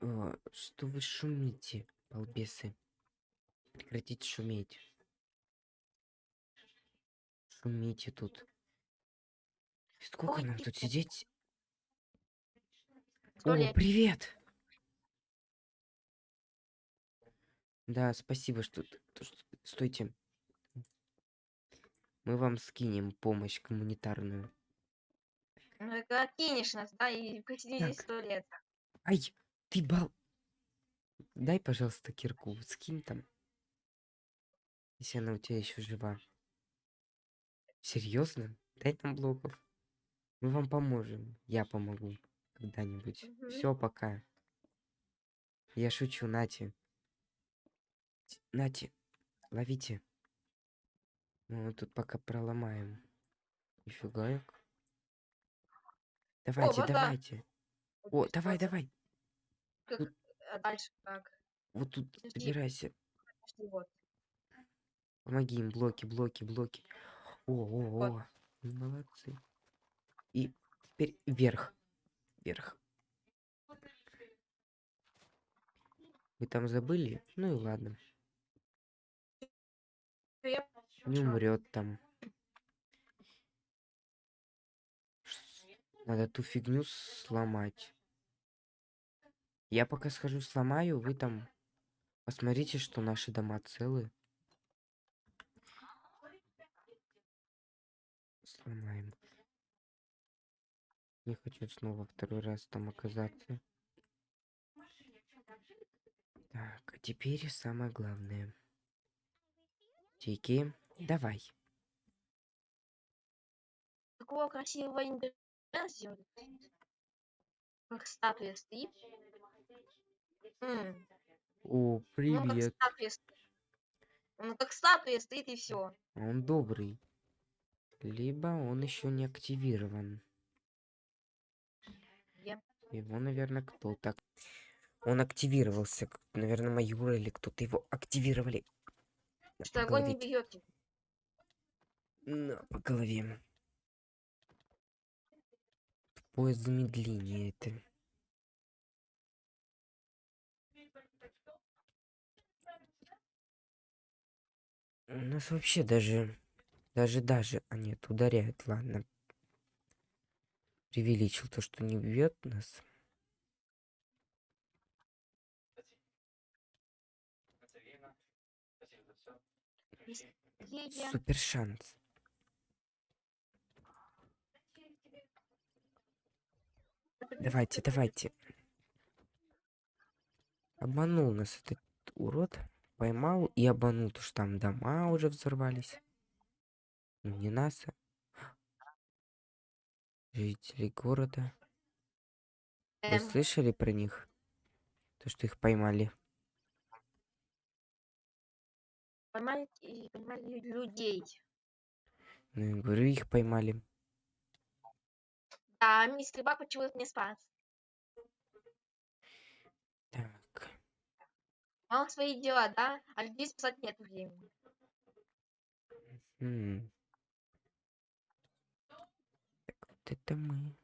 Э, что вы шумите, балбесы? Прекратите шуметь. Шумите тут. Сколько нам тут сидеть? О, привет! Да, спасибо, что... Стойте. Мы вам скинем помощь гуманитарную. Ну, это кинешь нас, да, и посиди здесь Так. сто лет. Ай, ты бал... Дай, пожалуйста, кирку. Скинь там. Если она у тебя еще жива. Серьезно? Дай нам блоков. Мы вам поможем. Я помогу. Когда-нибудь. Мгм. Все, пока. Я шучу, Нати. Нати, ловите. Мы вот тут пока проломаем. Нифига. Давайте, вода. давайте. О, давай, давай. Как- тут- а дальше как? Вот тут Подожди. собирайся. Подожди, Вот. Помоги им. Блоки, блоки, блоки. О, о, о. Вы молодцы. И теперь вверх. Вверх. Вы там забыли? Ну и ладно. Не умрет там. Надо ту фигню сломать. Я пока схожу сломаю, вы там посмотрите, что наши дома целы. Сломаем. Не хочу снова второй раз там оказаться. Так, а теперь самое главное. Тики, давай. Такого красивого индивида сделали. Как статуя стоит. М, О, Ну, как привет. статуя стоит. Ну, как статуя стоит и все. Он добрый. Либо он еще не активирован. Его, наверное, кто-то. Он активировался. Наверное, майор или кто-то его активировали. На, Что по огонь не голове. бьете. На, по голове. Поезд замедления это. У нас вообще даже... Даже, даже... А нет, ударяет, ладно. Преувеличил то, что не бьет нас. Супер шанс. Давайте, давайте. Обманул нас этот урод. Поймал и обманул, то что там дома уже взорвались. Ну, не нас, а жители города. Вы Эм, слышали про них? То, что их поймали. Поймали, и поймали людей. Ну, я говорю, их поймали. Да, мистер Бак почему-то не спас. Так. Мало свои дела, да? А людей спасать нет времени. м. Так, вот это мы.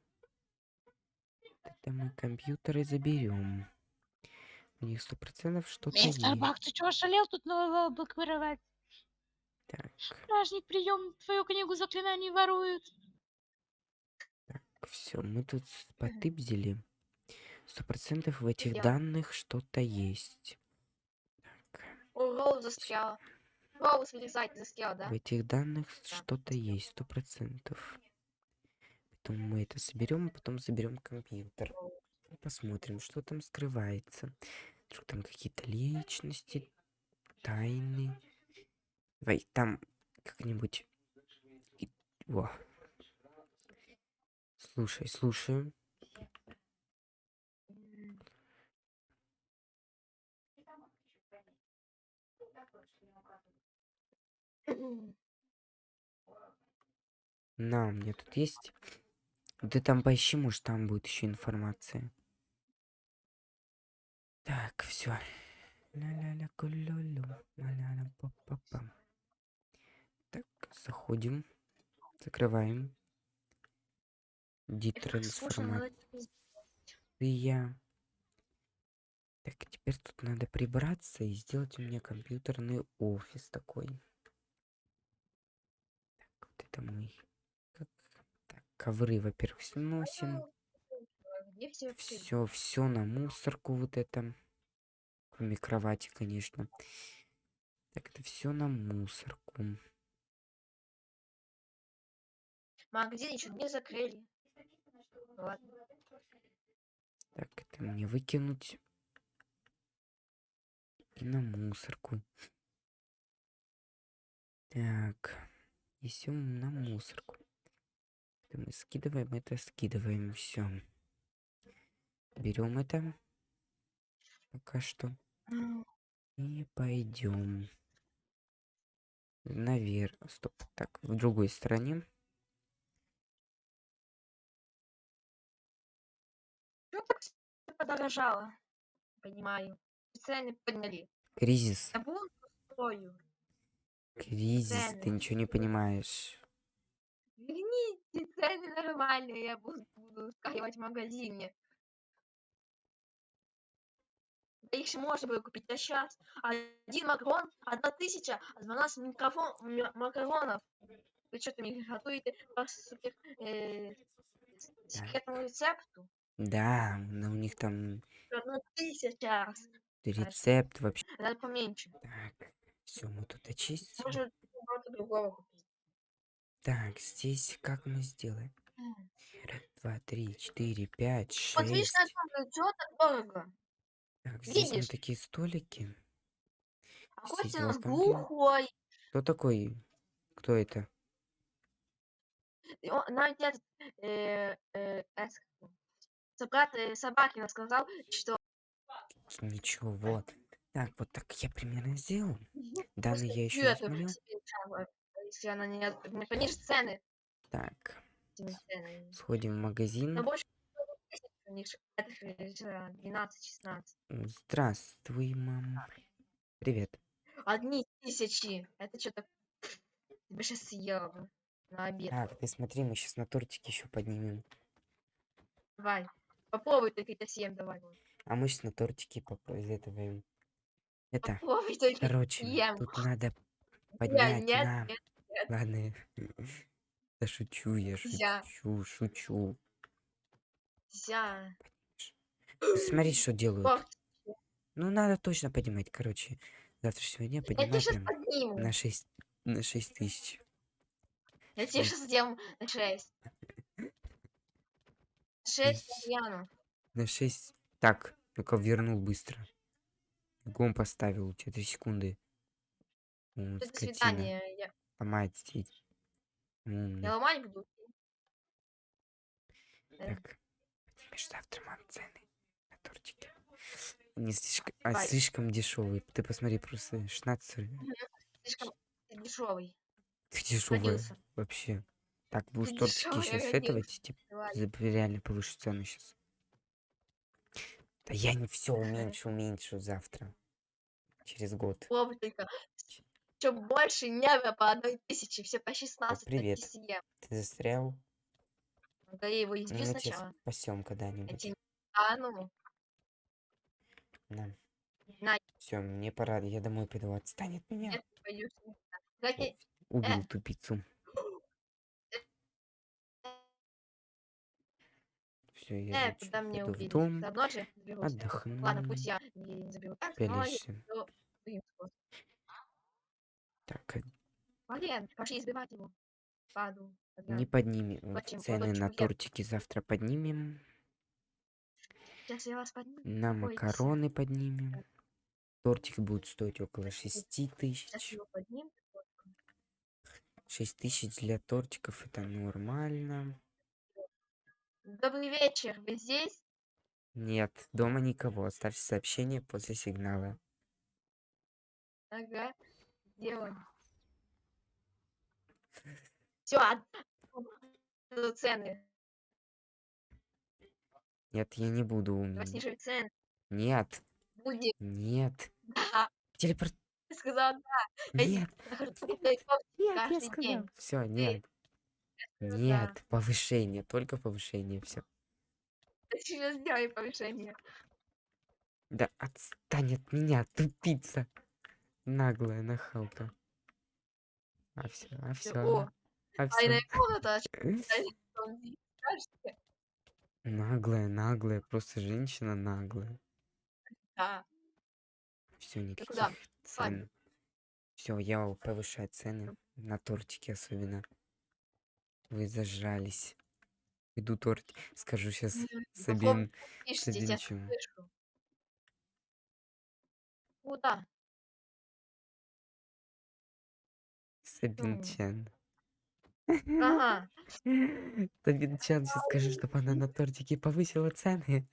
Вот это мы компьютеры заберем. У них сто процентов что-то Мистер есть. Бак, ты чего шалел тут нового блокировать? Так, Стражник, прием, твою книгу заклинаний воруют. все, мы тут потыбзили. Сто процентов в этих Я. данных что-то есть. Так, О, Роуз вылезать застрял, да? в этих данных что-то есть, сто процентов. Потом мы это соберем, а потом заберем компьютер. И посмотрим, что там скрывается. Вдруг там какие-то личности, тайны. Давай, там как-нибудь... Во. Слушай, слушаю. На, у меня тут есть. Ты там поищи, может, там будет еще информация. Так, все. Так, заходим. Закрываем. Детрансформация. Так, теперь тут надо прибраться и сделать у меня компьютерный офис такой. Так, вот это мы. Как... Так, ковры, во-первых, сносим. Все, все на мусорку вот это. Кроме кровати, конечно. Так, это все на мусорку. Магазин еще не закрыли. Ладно. Так, это мне выкинуть. На мусорку. Так. Все на мусорку. Это мы скидываем, это скидываем, все. Берем это. Пока что. И пойдем. Наверх. Стоп. Так, в другой стороне. Чё так всё подорожало? Понимаю. Цены подняли. Кризис. Я буду стою. Кризис. Ты Цены. ничего не понимаешь. Верните цены нормальные, я буду, буду скачивать в магазине. Да их же можно было купить, а сейчас один макарон, одна тысяча, а 12 микрофон, макаронов. Вы что-то мне готовите по супер, э, секретному рецепту? Да, но у них там Одна тысяча. Рецепт вообще. Надо поменьше. Так, все, мы тут очистим. Можно другого купить. Так, здесь как мы сделаем? Два, три, четыре, пять, Вот видишь, на шесть. том, чего так дорого? Так, здесь видишь? такие столики. А Костя у нас глухой. Кто такой? Кто это? Навіть этот, э, э, э, Собакина сказал, что Ничего, вот. Так, вот так я примерно сделал. Данные я еще не смотрел. чаю, если она не, понижит цены. Так, сходим в магазин. больше тысяч у них же, это же, э, 12-16. Здравствуй, мама. Привет. Одни тысячи. Это что-то... Тебе сейчас съела на обед. Так, ты смотри, мы сейчас на тортик еще поднимем. Давай. Попробуй только это съем, давай. А мы сейчас на тортике попробуем. Это, Попробуй только короче, съем. тут надо поднять нет, на... нет, Ладно. Да шучу я, шучу, шучу. нельзя. Смотри, что делают. Ох, Ну, надо точно поднимать. Короче, завтрашнего дня Я тебе поднимай сейчас прям подниму. на 6, на 6 тысяч. Я тебе сейчас сделаю на 6. 6 Ищ. Яну. На 6. Так, ну-ка вернул быстро. Гом поставил, у тебя 3 секунды. М, До свидания. Я, Ломает сеть. Я ломать буду. Э, Так, поднимешь завтра, мам, цены на тортики. Не слишком, а слишком дешевые. Ты посмотри, просто 16 Слишком дешевый. Родился. вообще. Так, будешь тортики сейчас родился. этого, типа, реально повышу цену сейчас. Да я не все уменьшу, уменьшу завтра. Через год. Только. Что больше не было по одной тысяче. Все по 16 привет. таки съем. Ты застрял? Да я его Ну, мы тебя сначала. спасем когда-нибудь. А, ну. На. На. Все, мне пора, я домой пойду. Отстань от меня. Нет, Убил э. тупицу. Все, я Э, куда мне в дом, заберусь. отдохну, Ладно, пусть я не заберу. Так, но я пялишься. Так, э, Блин, пошли избивать его. Паду. Не поднимем. Очень- Цены очень на тортики завтра поднимем. Сейчас я вас подниму. На макароны поднимем. Тортик будет стоить около 6 Сейчас тысяч. 6 тысяч для тортиков это нормально. Добрый вечер. Вы здесь? Нет, дома никого. Оставьте сообщение после сигнала. Ага. Делаем. Все, цены. Нет, я не буду. Давай снижай цены. Нет, Будет. нет. Да. Телепорт. Ты сказал, да. Нет, нет, я сказал. Все, нет. Нет, повышение, только повышение, все. Сейчас сделай повышение. Да отстань от меня, тупица. Наглая нахалка. А все, а все, О, а тайная все. комната. а? Наглая, наглая, просто женщина наглая. Да. Все, никаких куда? цен. Все, я повышаю цены на тортики особенно. Вы зажрались. Иду торт, скажу сейчас Сабин, Пишите, Сабин я чё? слышу. Куда? Сабин. Чен. Ага. Сабин Чен сейчас скажи, чтобы она на тортике повысила цены.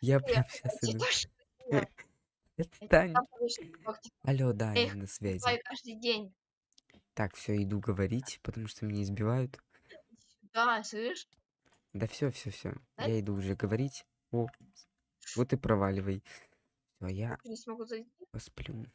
Я прям сейчас иду. повышу ногти. Алло, да, Я на связи. каждый день. Так, все, иду говорить, потому что меня избивают. Да, слышь? Да все, все, все. Да? Я иду уже говорить. О, вот и проваливай. Все, я Не смогу зайти. посплю.